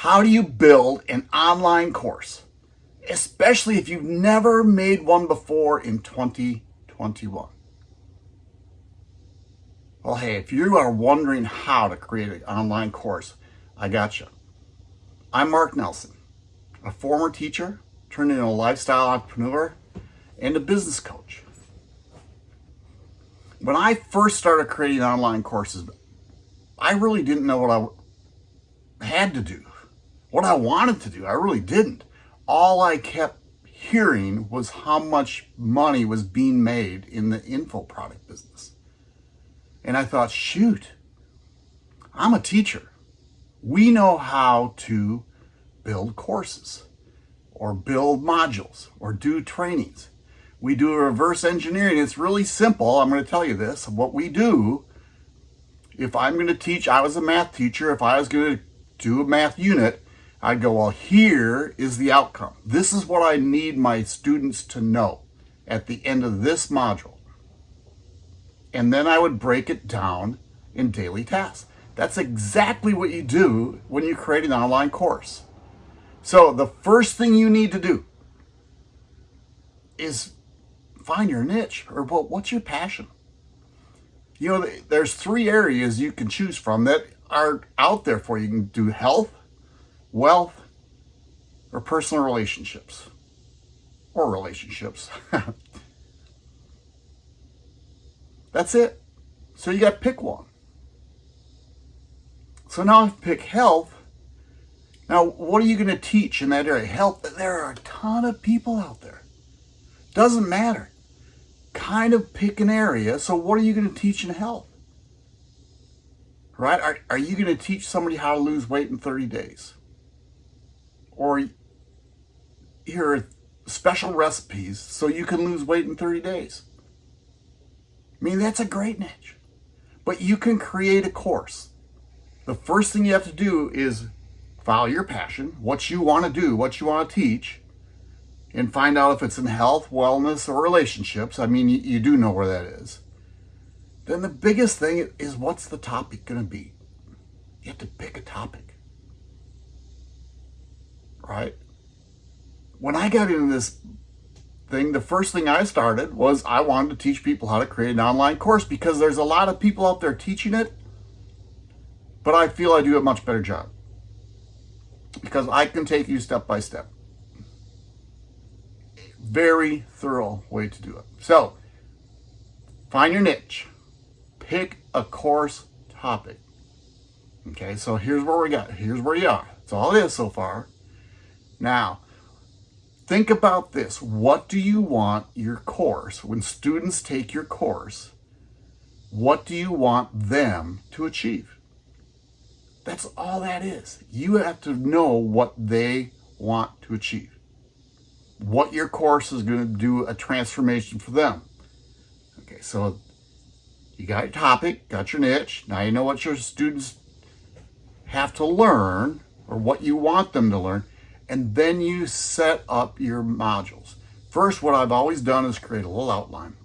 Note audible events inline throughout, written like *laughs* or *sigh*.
How do you build an online course? Especially if you've never made one before in 2021. Well, hey, if you are wondering how to create an online course, I got you. I'm Mark Nelson, a former teacher turned into a lifestyle entrepreneur and a business coach. When I first started creating online courses, I really didn't know what I had to do, what I wanted to do. I really didn't. All I kept hearing was how much money was being made in the info product business. And I thought, shoot, I'm a teacher. We know how to build courses or build modules or do trainings. We do reverse engineering. It's really simple. I'm going to tell you this. What we do, if I'm going to teach, I was a math teacher. If I was going to do a math unit, I'd go, well, here is the outcome. This is what I need my students to know at the end of this module. And then I would break it down in daily tasks. That's exactly what you do when you create an online course. So the first thing you need to do is find your niche or what's your passion. You know, there's three areas you can choose from that are out there for you. You can do health, wealth, or personal relationships. Or relationships. *laughs* That's it. So you got to pick one. So now I pick health. Now, what are you going to teach in that area? Health, there are a ton of people out there. Doesn't matter. Kind of pick an area. So what are you going to teach in health? Right? Are, are you going to teach somebody how to lose weight in 30 days? Or here are special recipes so you can lose weight in 30 days. I mean, that's a great niche. But you can create a course. The first thing you have to do is follow your passion, what you want to do, what you want to teach, and find out if it's in health, wellness, or relationships. I mean, you, you do know where that is. Then the biggest thing is what's the topic going to be? You have to pick a topic. Right? When I got into this thing, the first thing I started was I wanted to teach people how to create an online course because there's a lot of people out there teaching it, but I feel I do a much better job because I can take you step by step. Very thorough way to do it. So, find your niche. Pick a course topic. Okay, so here's where we got. Here's where you are. That's all it is so far. Now, Think about this. What do you want your course, when students take your course, what do you want them to achieve? That's all that is. You have to know what they want to achieve. What your course is going to do a transformation for them. Okay, so you got your topic, got your niche. Now you know what your students have to learn or what you want them to learn and then you set up your modules. First, what I've always done is create a little outline.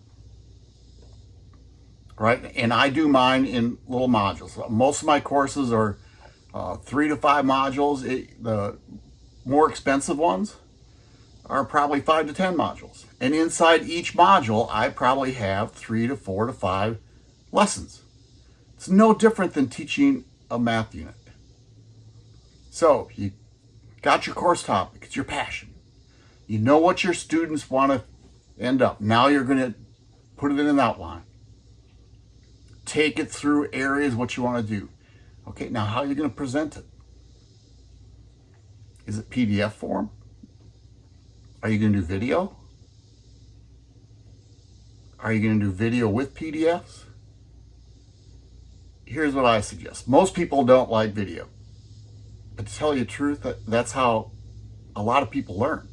Right? And I do mine in little modules. Most of my courses are uh, three to five modules. It, the more expensive ones are probably five to 10 modules. And inside each module, I probably have three to four to five lessons. It's no different than teaching a math unit. So you Got your course topic. It's your passion. You know what your students want to end up. Now you're going to put it in an outline. Take it through areas what you want to do. Okay, now how are you going to present it? Is it PDF form? Are you going to do video? Are you going to do video with PDFs? Here's what I suggest. Most people don't like video. But to tell you the truth, that, that's how a lot of people learn,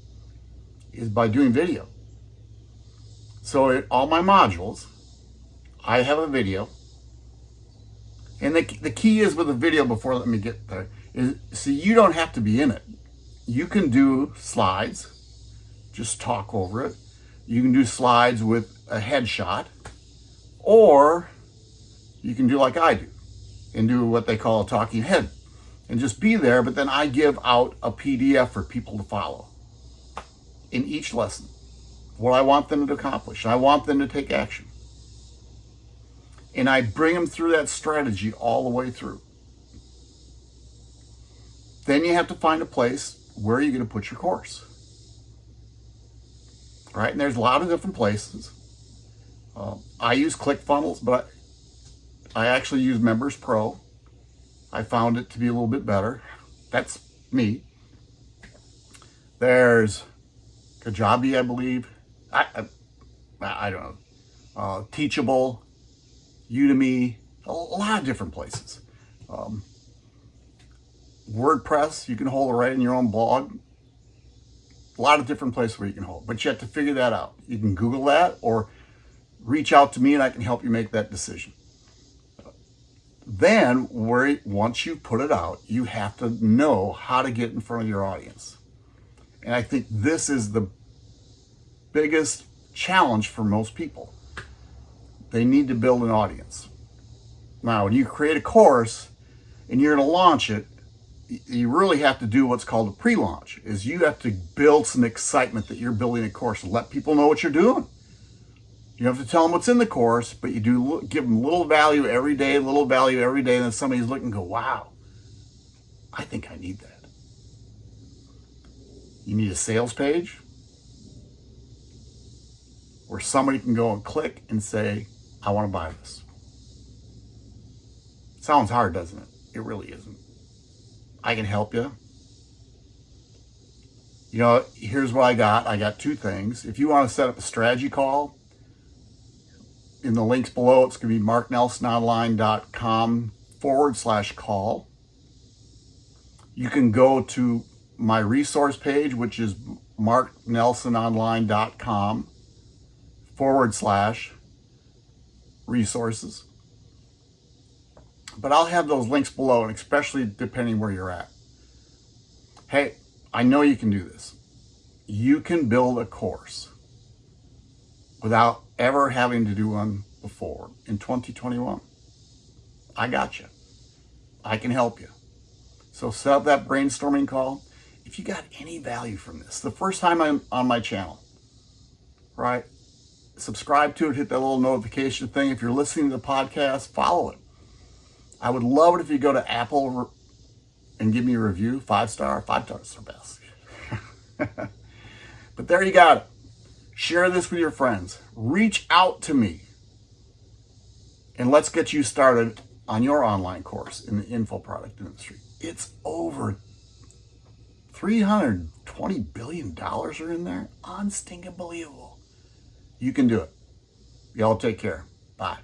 is by doing video. So in all my modules, I have a video. And the, the key is with a video, before let me get there, is see, you don't have to be in it. You can do slides, just talk over it. You can do slides with a headshot, or you can do like I do and do what they call a talking head and just be there. But then I give out a PDF for people to follow in each lesson. What I want them to accomplish. I want them to take action. And I bring them through that strategy all the way through. Then you have to find a place where you're going to put your course. Right? And there's a lot of different places. Uh, I use ClickFunnels, but I actually use Members Pro. I found it to be a little bit better. That's me. There's Kajabi, I believe. I, I, I don't know. Uh, Teachable, Udemy, a lot of different places. Um, WordPress, you can hold it right in your own blog. A lot of different places where you can hold, but you have to figure that out. You can Google that or reach out to me and I can help you make that decision. Then, where once you put it out, you have to know how to get in front of your audience. And I think this is the biggest challenge for most people. They need to build an audience. Now, when you create a course and you're going to launch it, you really have to do what's called a pre-launch is you have to build some excitement that you're building a course and let people know what you're doing. You have to tell them what's in the course, but you do give them little value every day, little value every day, and then somebody's looking go, wow, I think I need that. You need a sales page where somebody can go and click and say, I want to buy this. Sounds hard, doesn't it? It really isn't. I can help you. You know, here's what I got. I got two things. If you want to set up a strategy call, in the links below, it's going to be marknelsononline.com forward slash call. You can go to my resource page, which is marknelsononline.com forward slash resources. But I'll have those links below, and especially depending where you're at. Hey, I know you can do this. You can build a course without ever having to do one before in 2021. I got you. I can help you. So set up that brainstorming call. If you got any value from this, the first time I'm on my channel, right? Subscribe to it, hit that little notification thing. If you're listening to the podcast, follow it. I would love it if you go to Apple and give me a review, five star, five stars are best. *laughs* but there you got it. Share this with your friends. Reach out to me. And let's get you started on your online course in the info product industry. It's over $320 billion are in there. Unstinking believable. You can do it. Y'all take care. Bye.